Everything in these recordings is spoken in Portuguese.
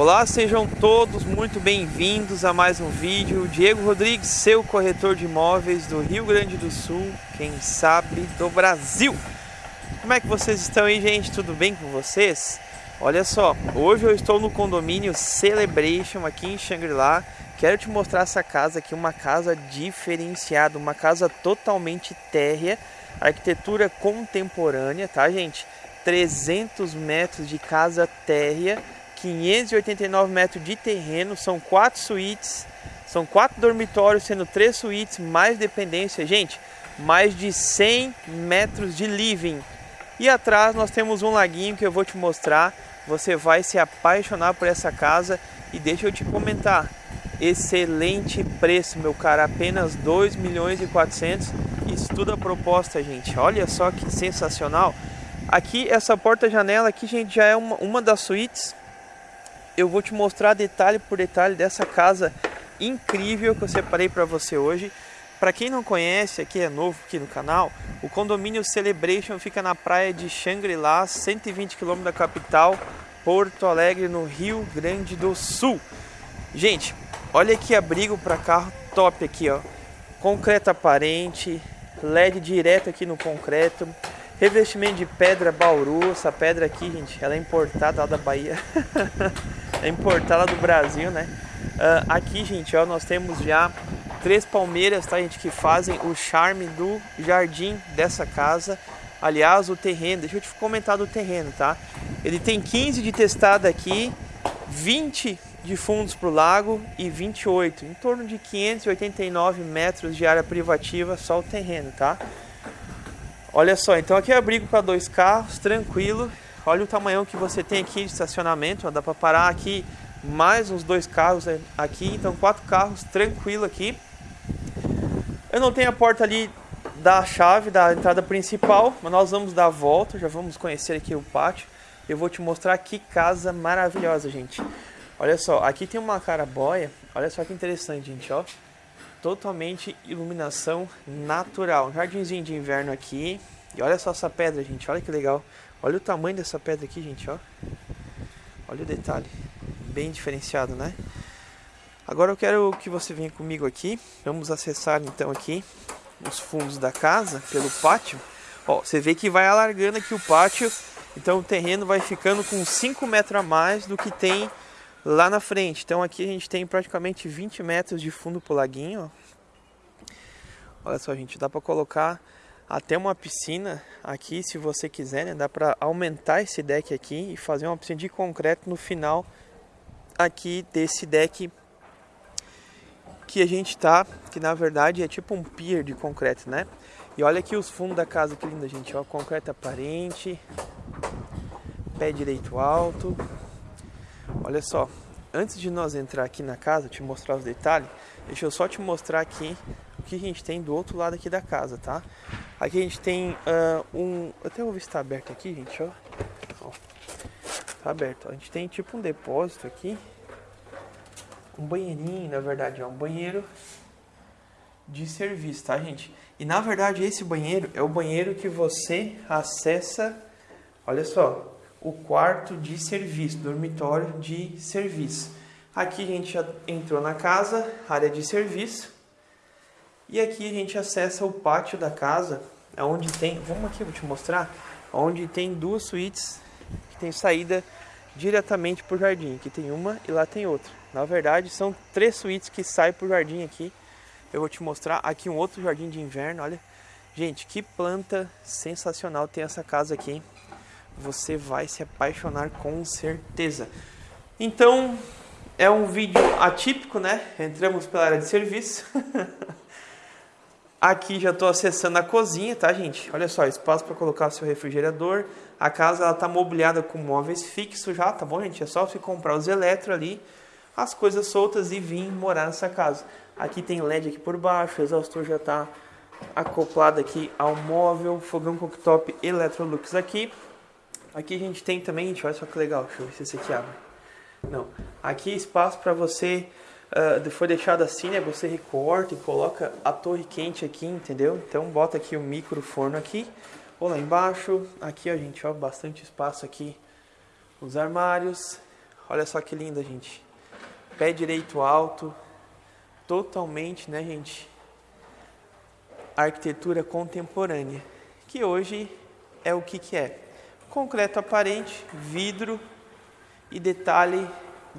Olá, sejam todos muito bem-vindos a mais um vídeo. Diego Rodrigues, seu corretor de imóveis do Rio Grande do Sul, quem sabe do Brasil. Como é que vocês estão aí, gente? Tudo bem com vocês? Olha só, hoje eu estou no condomínio Celebration aqui em Xangri-Lá. Quero te mostrar essa casa aqui, uma casa diferenciada, uma casa totalmente térrea, arquitetura contemporânea, tá, gente? 300 metros de casa térrea 589 metros de terreno, são quatro suítes, são quatro dormitórios, sendo três suítes, mais dependência. Gente, mais de 100 metros de living. E atrás nós temos um laguinho que eu vou te mostrar. Você vai se apaixonar por essa casa. E deixa eu te comentar, excelente preço, meu cara, apenas 2 milhões e 400. Isso tudo a proposta, gente. Olha só que sensacional. Aqui, essa porta-janela aqui, gente, já é uma, uma das suítes eu vou te mostrar detalhe por detalhe dessa casa incrível que eu separei para você hoje. Para quem não conhece, aqui é novo aqui no canal, o condomínio Celebration fica na praia de Xangri-Lá, 120 km da capital, Porto Alegre, no Rio Grande do Sul. Gente, olha que abrigo para carro top aqui, ó. Concreto aparente, LED direto aqui no concreto, revestimento de pedra Bauru, essa pedra aqui, gente, ela é importada lá da Bahia. importada do Brasil, né? Uh, aqui, gente, ó, nós temos já três palmeiras, tá, gente, que fazem o charme do jardim dessa casa. Aliás, o terreno, deixa eu te comentar do terreno, tá? Ele tem 15 de testada aqui, 20 de fundos para o lago e 28, em torno de 589 metros de área privativa só o terreno, tá? Olha só, então aqui é abrigo para dois carros, tranquilo. Olha o tamanho que você tem aqui de estacionamento, ó, dá para parar aqui mais uns dois carros aqui, então quatro carros tranquilo aqui. Eu não tenho a porta ali da chave da entrada principal, mas nós vamos dar a volta, já vamos conhecer aqui o pátio. Eu vou te mostrar que casa maravilhosa, gente. Olha só, aqui tem uma carabóia, olha só que interessante, gente, ó. Totalmente iluminação natural. Jardinzinho de inverno aqui. E olha só essa pedra, gente, olha que legal. Olha o tamanho dessa pedra aqui, gente, ó. Olha o detalhe. Bem diferenciado, né? Agora eu quero que você venha comigo aqui. Vamos acessar então aqui os fundos da casa pelo pátio. Ó, você vê que vai alargando aqui o pátio. Então o terreno vai ficando com 5 metros a mais do que tem lá na frente. Então aqui a gente tem praticamente 20 metros de fundo pro laguinho. Ó. Olha só, gente, dá para colocar até uma piscina aqui, se você quiser, né? Dá para aumentar esse deck aqui e fazer uma piscina de concreto no final aqui desse deck que a gente tá, que na verdade é tipo um pier de concreto, né? E olha aqui os fundos da casa, que linda, gente, ó, concreto aparente, pé direito alto. Olha só, antes de nós entrar aqui na casa, te mostrar os detalhes, deixa eu só te mostrar aqui o que a gente tem do outro lado aqui da casa, tá? Aqui a gente tem uh, um. Até vou ver se tá aberto aqui, gente, ó. ó. Tá aberto. A gente tem tipo um depósito aqui. Um banheirinho, na verdade, ó. Um banheiro de serviço, tá, gente? E na verdade, esse banheiro é o banheiro que você acessa. Olha só, o quarto de serviço, dormitório de serviço. Aqui a gente já entrou na casa, área de serviço. E aqui a gente acessa o pátio da casa, onde tem, vamos aqui, vou te mostrar, onde tem duas suítes que tem saída diretamente para o jardim. Aqui tem uma e lá tem outra. Na verdade, são três suítes que saem para o jardim aqui. Eu vou te mostrar aqui um outro jardim de inverno, olha. Gente, que planta sensacional tem essa casa aqui. Você vai se apaixonar com certeza. Então, é um vídeo atípico, né? Entramos pela área de serviço. Aqui já estou acessando a cozinha, tá, gente? Olha só, espaço para colocar seu refrigerador. A casa ela tá mobiliada com móveis fixos já, tá bom, gente? É só você comprar os eletro ali, as coisas soltas e vir morar nessa casa. Aqui tem LED aqui por baixo, o exaustor já está acoplado aqui ao móvel, fogão cooktop Electrolux aqui. Aqui a gente tem também, gente, olha só que legal, deixa eu ver se esse aqui abre. Não, aqui espaço para você uh, foi deixado assim, né? Você recorta e coloca a torre quente aqui, entendeu? Então bota aqui o micro forno aqui, ou lá embaixo. Aqui, a gente, ó, bastante espaço aqui. Os armários. Olha só que linda, gente. Pé direito alto, totalmente, né, gente? Arquitetura contemporânea, que hoje é o que que é? Concreto aparente, vidro e detalhe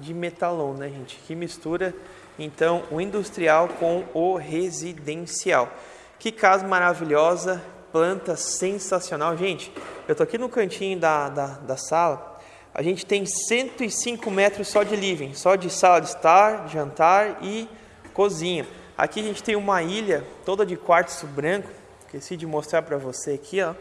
de metalon, né, gente? Que mistura então o industrial com o residencial. Que casa maravilhosa, planta sensacional. Gente, eu tô aqui no cantinho da, da, da sala. A gente tem 105 metros só de living, só de sala de estar, jantar e cozinha. Aqui a gente tem uma ilha toda de quartzo branco. Esqueci de mostrar para você aqui, ó.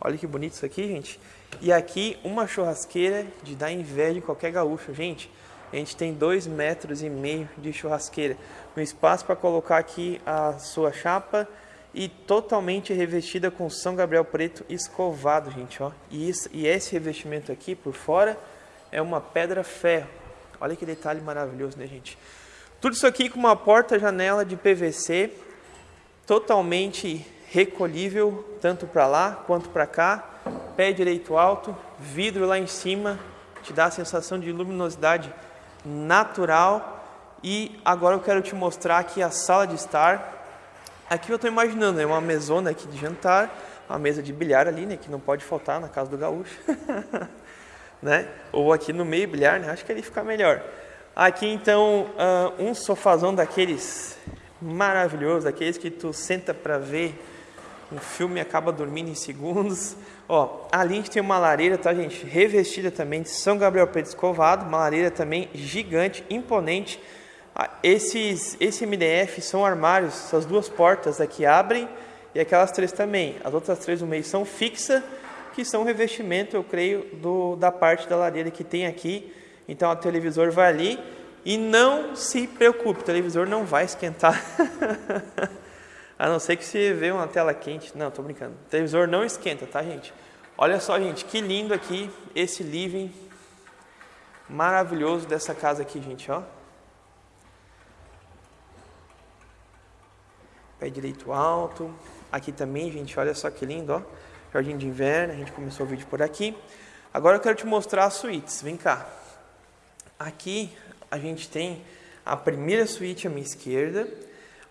Olha que bonito isso aqui, gente. E aqui uma churrasqueira de dar inveja de qualquer gaúcho, gente. A gente tem dois metros e meio de churrasqueira, um espaço para colocar aqui a sua chapa e totalmente revestida com São Gabriel preto escovado, gente, ó. E, isso, e esse revestimento aqui por fora é uma pedra ferro. Olha que detalhe maravilhoso, né, gente? Tudo isso aqui com uma porta-janela de PVC totalmente recolhível, tanto para lá quanto para cá. Pé direito alto, vidro lá em cima, te dá a sensação de luminosidade natural. E agora eu quero te mostrar aqui a sala de estar Aqui eu estou imaginando, é uma mesona aqui de jantar, uma mesa de bilhar ali, né, que não pode faltar na casa do gaúcho, né? Ou aqui no meio bilhar, né? Acho que ele fica melhor. Aqui então uh, um sofazão daqueles maravilhosos, aqueles que tu senta para ver um filme acaba dormindo em segundos. Ó, ali a gente tem uma lareira, tá, gente? Revestida também de São Gabriel Preto escovado, uma lareira também gigante, imponente ah, esses, esse MDF são armários, essas duas portas aqui abrem e aquelas três também. As outras três no meio são fixas, que são revestimento, eu creio, do, da parte da lareira que tem aqui. Então o televisor vai ali e não se preocupe, o televisor não vai esquentar. A não ser que você vê uma tela quente. Não, tô brincando. O televisor não esquenta, tá, gente? Olha só, gente, que lindo aqui esse living maravilhoso dessa casa aqui, gente, ó. pé direito alto. Aqui também, gente, olha só que lindo, ó. Jardim de inverno, a gente começou o vídeo por aqui. Agora eu quero te mostrar as suítes, vem cá. Aqui a gente tem a primeira suíte à minha esquerda.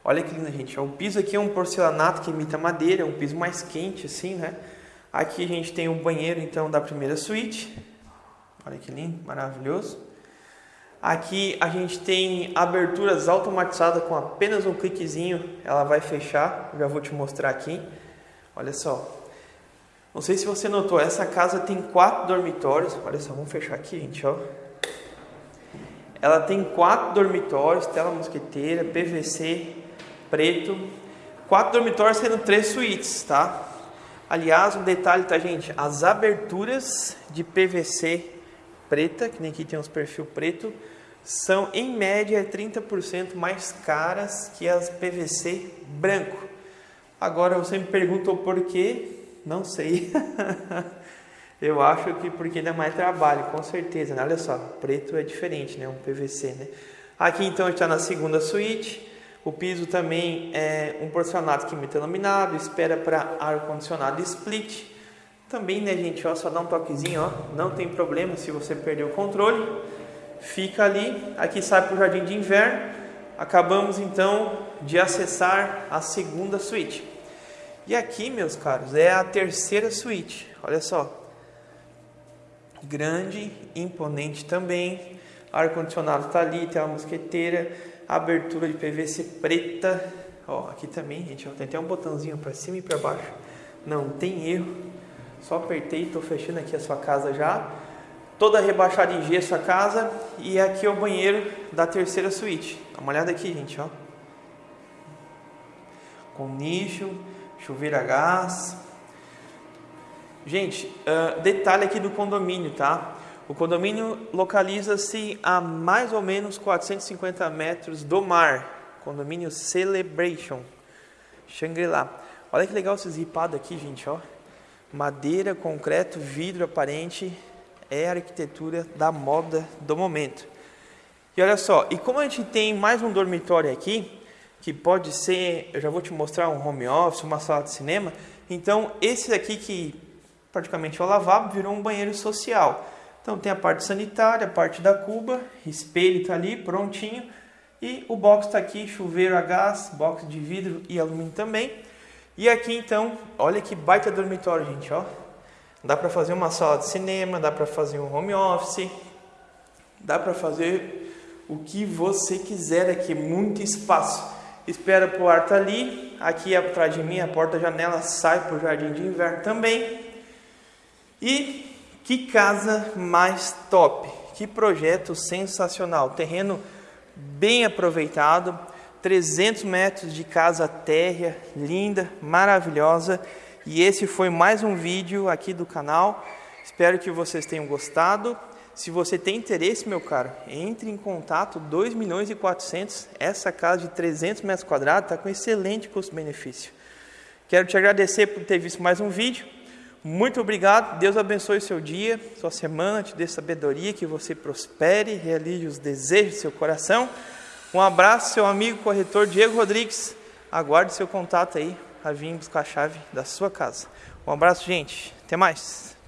Olha que linda, gente. O piso aqui é um porcelanato que imita madeira, é um piso mais quente, assim, né? Aqui a gente tem o banheiro, então, da primeira suíte. Olha que lindo, maravilhoso. Aqui a gente tem aberturas automatizadas com apenas um cliquezinho, ela vai fechar. Já vou te mostrar aqui. Olha só. Não sei se você notou, essa casa tem quatro dormitórios. Olha só, vamos fechar aqui, gente, ó. Ela tem quatro dormitórios, tela mosqueteira, PVC preto. Quatro dormitórios sendo três suítes, tá? Aliás, um detalhe, tá, gente? As aberturas de PVC preta, que nem aqui tem uns perfil preto, são em média 30% mais caras que as PVC branco. Agora você me perguntou por quê? Não sei. Eu acho que porque dá mais trabalho, com certeza. Né? Olha só, preto é diferente, né? Um PVC, né? Aqui então está na segunda suíte. O piso também é um porcelanato que imita laminado, espera para ar condicionado split. Também, né, gente, ó, só dá um toquezinho, ó, não tem problema se você perder o controle. Fica ali, aqui sai para o jardim de inverno. Acabamos então de acessar a segunda suíte. E aqui, meus caros, é a terceira suíte. Olha só. Grande, imponente também. Ar condicionado está ali, tem uma mosqueteira, abertura de PVC preta. Ó, aqui também, gente, ó, tem até um botãozinho para cima e para baixo. Não tem erro. Só apertei, estou fechando aqui a sua casa já. Toda rebaixada em gesso a casa. E aqui é o banheiro da terceira suíte. Dá uma olhada aqui, gente, ó. Com nicho, chuveiro a gás. Gente, uh, detalhe aqui do condomínio, tá? O condomínio localiza-se a mais ou menos 450 metros do mar. Condomínio Celebration. Shangri-La. Olha que legal esse zipado aqui, gente, ó. Madeira, concreto, vidro aparente é a arquitetura da moda do momento. E olha só, e como a gente tem mais um dormitório aqui, que pode ser, eu já vou te mostrar um home office, uma sala de cinema, então esse aqui que praticamente é o lavabo virou um banheiro social. Então tem a parte sanitária, a parte da cuba, espelho está ali prontinho e o box está aqui, chuveiro a gás, box de vidro e alumínio também. E aqui então, olha que baita dormitório, gente, ó. Dá para fazer uma sala de cinema, dá para fazer um home office, dá para fazer o que você quiser aqui, muito espaço. Espera para o ar tá ali, aqui atrás de mim a porta-janela sai para o jardim de inverno também. E que casa mais top, que projeto sensacional, terreno bem aproveitado, 300 metros de casa térrea, linda, maravilhosa. E esse foi mais um vídeo aqui do canal. Espero que vocês tenham gostado. Se você tem interesse, meu caro, entre em contato, 2 milhões e 400. Essa casa de 300 metros quadrados está com excelente custo-benefício. Quero te agradecer por ter visto mais um vídeo. Muito obrigado. Deus abençoe seu dia, sua semana, te dê sabedoria, que você prospere, realize os desejos do seu coração. Um abraço, seu amigo corretor Diego Rodrigues. Aguarde seu contato aí a vir buscar a chave da sua casa. Um abraço, gente. Até mais.